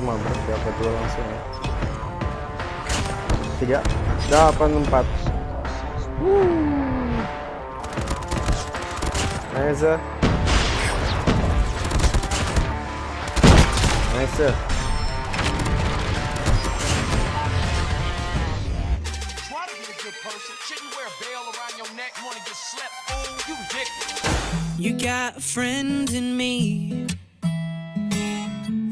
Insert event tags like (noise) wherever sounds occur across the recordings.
mah bro dapat dua langsung ya. Tiga delapan empat. Nice nice you got a friend in me.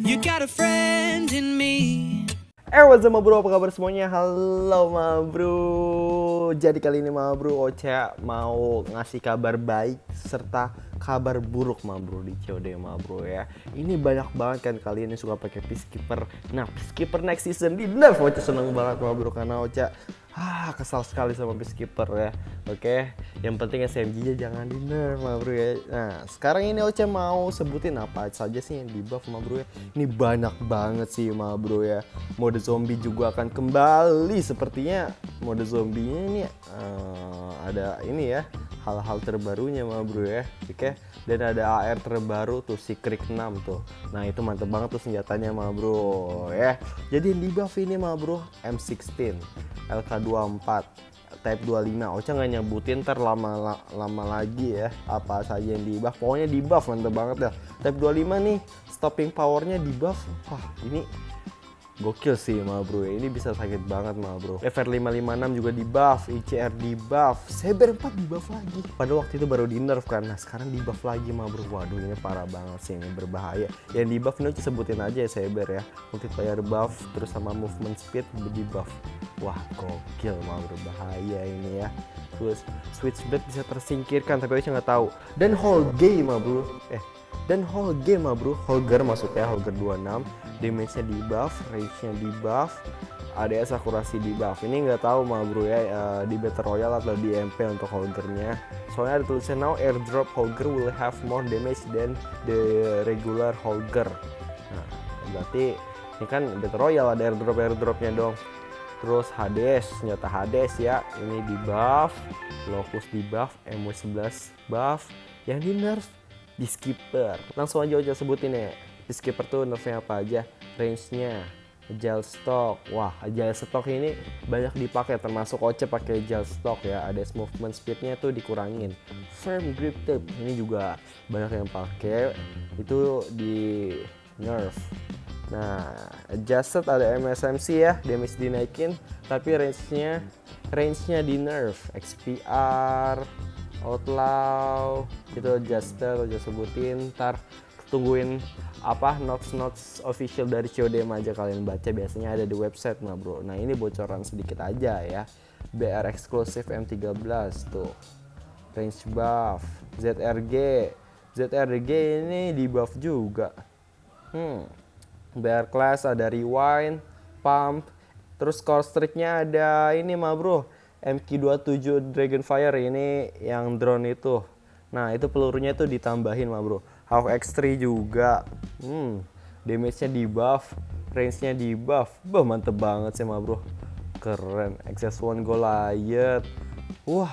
You got a friend in me. Eh, what's up bro? Apa kabar semuanya? Halo ma bro. Jadi kali ini ma bro, Ocha mau ngasih kabar baik serta kabar buruk ma bro di COD ma bro ya. Ini banyak banget kan kalian yang suka pakai peacekeeper. Nah, peacekeeper next season di nerf Ocha seneng banget ma bro karena Ocha ah kesal sekali sama peacekeeper ya. Oke, yang penting SMG-nya jangan di nerf ma bro ya. Nah, sekarang ini Ocha mau sebutin apa saja sih yang di buff ma bro ya. Ini banyak banget sih ma bro ya. Mode zombie juga akan kembali sepertinya mode zombie ini eh, ada ini ya hal-hal terbarunya ma bro ya. Oke. Dan ada AR terbaru tuh si Krik 6 tuh. Nah itu mantep banget tuh senjatanya ma bro ya. Jadi yang di buff ini ma bro M16 LK24 Type 25 Ocha nggak nyebutin ntar lama lama lagi ya apa saja yang di buff pokoknya di buff mantep banget ya Type 25 nih stopping powernya di buff wah ini Gokil sih ma bro ini bisa sakit banget ma bro FR 556 juga di buff ICR di buff Saber 4 di buff lagi. Pada waktu itu baru di nerf kan. Nah sekarang di buff lagi ma bro waduh ini parah banget sih. Ini berbahaya. Yang di buff ini sebutin aja ya Saber ya. Multiplayer buff terus sama movement speed di buff wah gokil ma bro bahaya ini ya. Terus switchblade bisa tersingkirkan tapi saya nggak tahu. Dan whole game ma bro eh dan whole game mah bro Holger maksudnya Holger 26 damage nya di buff range nya di buff ADS akurasi di buff. Ini nggak tahu mah bro ya uh, di battle royale atau di MP untuk Holgernya soalnya ada tulisan now airdrop Holger will have more damage than the regular Holger. Nah berarti ini kan battle royale ada airdrop airdropnya dong. Terus Hades senjata Hades ya. Ini di buff Locus di buff MW11 buff. Yang di nerf Peacekeeper langsung aja aja sebutin ya Peacekeeper tuh nerfnya apa aja? Range-nya agile stock. Wah agile stock ini banyak dipakai termasuk Oce pakai agile stock ya. Ada movement speednya tuh dikurangin. Firm grip tip ini juga banyak yang pakai. Itu di nerf. Nah adjusted ada MSMC ya damage dinaikin tapi range-nya range-nya di nerf. XPR outlaw itu adjuster udah sebutin. Ntar tungguin apa notes notes official dari CODM aja kalian baca. Biasanya ada di website nah bro. Nah ini bocoran sedikit aja ya. BR eksklusif M13 tuh. Range buff. ZRG ZRG ini di buff juga. Hmm. BR class ada rewind pump. Terus core streaknya ada ini mah bro. MQ27 Dragonfire ini yang drone itu. Nah itu pelurunya itu ditambahin mah bro Half X3 juga. Hmm damage nya di buff range nya di buff bah mantep banget sih mah bro. Keren. XS1 Goliath. Wah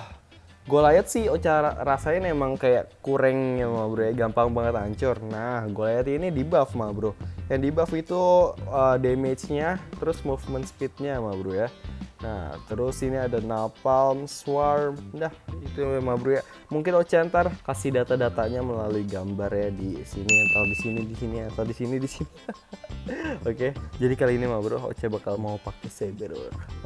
Goliath sih cara rasanya emang kayak kurang ya mah bro ya. Gampang banget hancur. Nah Goliath ini di buff mah bro yang di buff itu uh, damage nya terus movement speed nya mah bro ya Nah, terus ini ada Napalm, Swarm, nah itu memang bro ya. Mungkin Ocha ntar kasih data-datanya melalui gambar ya di sini, atau di sini, di sini, atau di sini, di sini. (laughs) Oke, jadi kali ini mah bro, Ocha bakal mau pakai Saber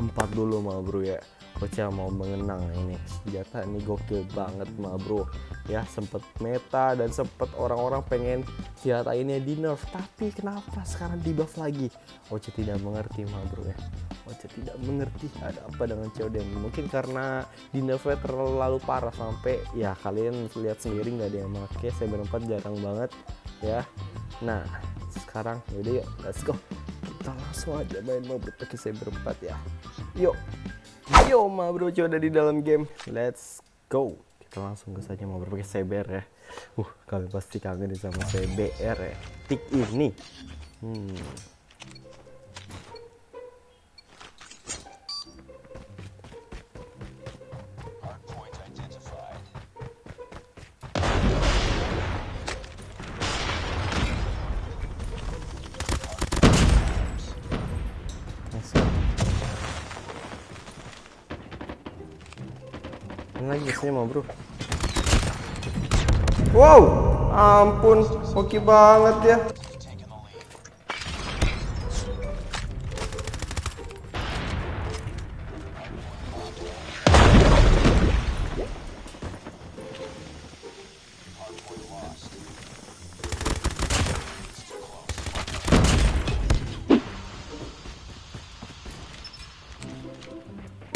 4 dulu mah bro ya. Ocha mau mengenang ini. Senjata ini gokil banget mah bro. Ya sempet meta dan sempet orang-orang pengen senjata ini di nerf tapi kenapa sekarang di buff lagi? Ocha tidak mengerti mah bro ya. Ocha tidak mengerti ada apa dengan COD mungkin karena di nerfnya terlalu parah sampai ya kalian lihat sendiri nggak ada yang pakai Saber 4 jarang banget ya. Nah sekarang yaudah yuk let's go. Kita langsung aja main mau pakai Saber 4 ya. Yuk Yo ma bro udah di dalam game. Let's go. Kita langsung ke saja mau berpakai CBR ya. Uh kalian pasti kangen sama CBR ya. Tik ini. Hmm Mana lagi mau bro? Wow, ampun, oke banget ya.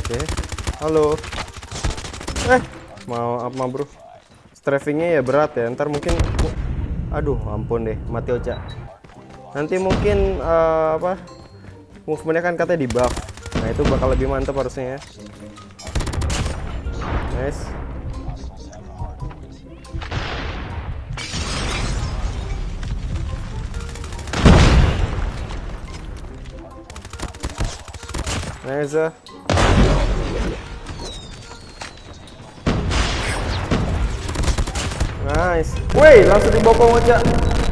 Oke, halo. Eh, mau apa bro? Strafingnya ya berat ya. Ntar mungkin, aduh, ampun deh, mati Ocha. Nanti mungkin eh, apa? Movementnya kan katanya di buff. Nah itu bakal lebih mantap harusnya ya. Nice. Nice. Nice. Woi, langsung dibopong aja.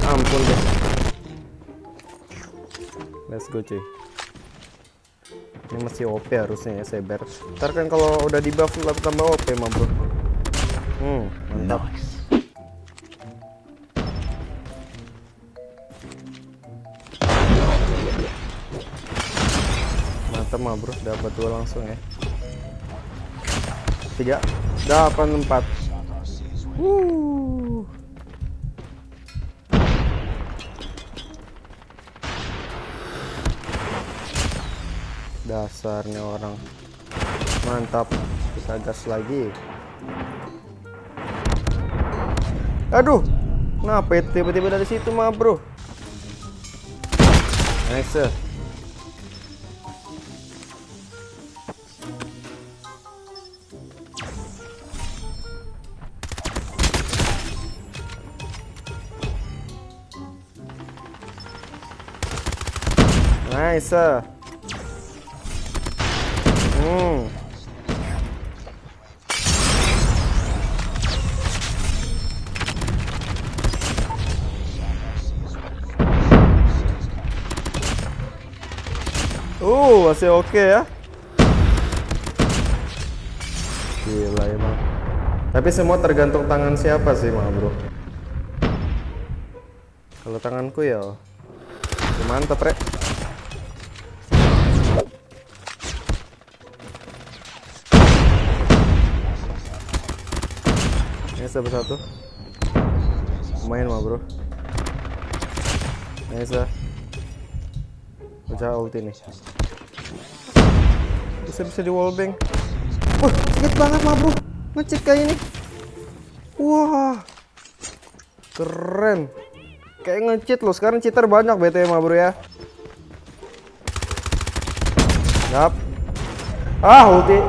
Ampun deh. Let's go cuy. Ini masih OP harusnya ya Saber. Ntar kan kalau udah di buff tambah OP mah bro. Hmm, mantap. Mantap mah bro, dapat dua langsung ya. Tiga, delapan empat. Wuh. Dasarnya orang mantap kita gas lagi. Aduh, kenapa itu tiba-tiba dari situ mah bro? Nice. Nice. Hmm. Uh, masih oke ya. Gila emang. Tapi semua tergantung tangan siapa sih, mah bro. Kalau tanganku ya, ya mantap, rek. Ini satu satu. Lumayan mah bro. Nice lah. Pecah ulti nih. Bisa bisa di wallbang. Wah, sakit banget mah bro. Ngecit kayak ini. Wah. Keren. Kayak ngecit loh. Sekarang cheater banyak BTW mah bro ya. Yap. Ah, ulti.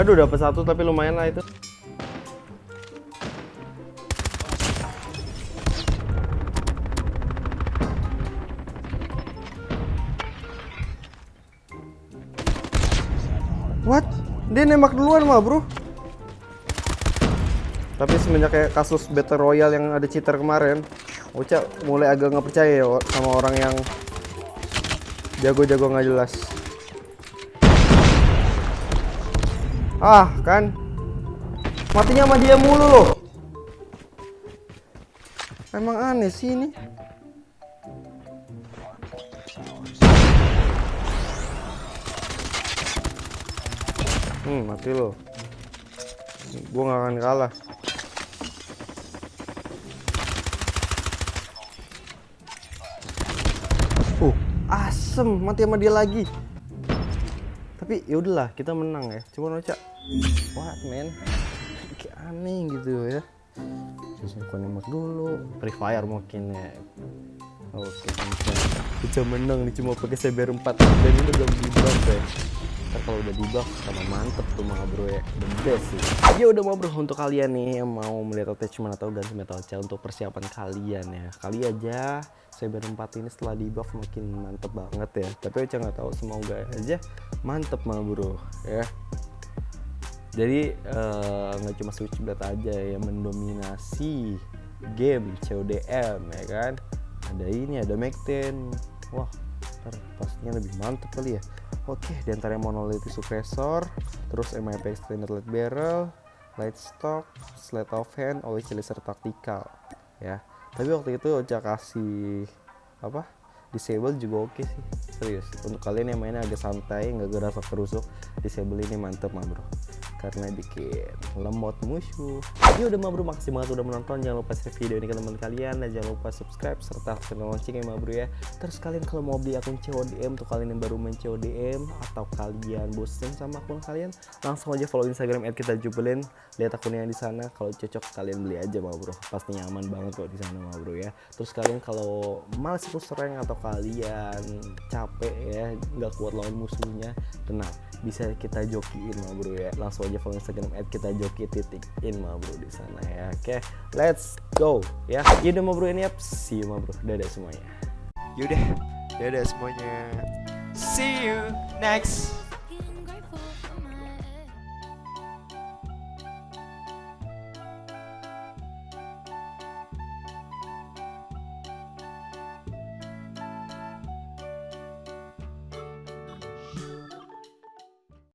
Aduh dapat satu tapi lumayan lah itu. What? Dia nembak duluan mah bro. Tapi semenjak kayak kasus Battle Royale yang ada cheater kemarin, Uca mulai agak nggak percaya ya sama orang yang jago-jago nggak jelas. Ah, kan. Matinya sama dia mulu loh. Emang aneh sih ini. Hmm, mati lo. Gua nggak akan kalah. Uh, asem mati sama dia lagi tapi ya udahlah kita menang ya cuma Ocha what man? (laughs) Kayak aneh gitu ya. Aku nembak dulu. Free fire mungkin ya. Oke bisa bisa menang nih cuma pakai CBR 4 dan ini udah di buff ya. Ntar kalau udah di buff sama mantep tuh mah bro ya. The best sih. Ya udah mau bro untuk kalian nih yang mau melihat attachment atau ganti metal cell untuk persiapan kalian ya. Kali aja Cyber 4 ini setelah di buff makin mantep banget ya. Tapi Ocha nggak tahu semoga aja mantep mah bro ya jadi eh, nggak cuma Switchblade aja yang mendominasi game CODM ya kan? Ada ini ada Mac 10 wah ntar pastinya lebih mantep kali ya. Oke di antara monolithic suppressor terus MIP extended light barrel light stock slate of hand always laser tactical ya. Tapi waktu itu Ocha kasih apa disable juga oke sih. Serius untuk kalian yang mainnya agak santai nggak gerasa kerusuk disable ini mantep mah bro karena bikin lemot musuh. Ya udah mah bro makasih banget udah menonton. Jangan lupa share video ini ke teman kalian. Dan jangan lupa subscribe serta aktifkan lonceng ya mah bro ya. Terus kalian kalau mau beli akun CODM tuh kalian yang baru main CODM atau kalian bosen sama akun kalian langsung aja follow instagram kita jubelin. Lihat akunnya di sana. Kalau cocok kalian beli aja mah bro pasti nyaman banget kok di sana mah bro ya. Terus kalian kalau males ikut rank atau kalian capek ya nggak kuat lawan musuhnya tenang. Bisa kita jokiin mah bro ya. Langsung aja follow instagram at kita joki titik in mah bro di sana ya. Oke let's go ya. Yaudah mah bro ini up. See you mah bro. Dadah semuanya. Yaudah, dadah semuanya. See you next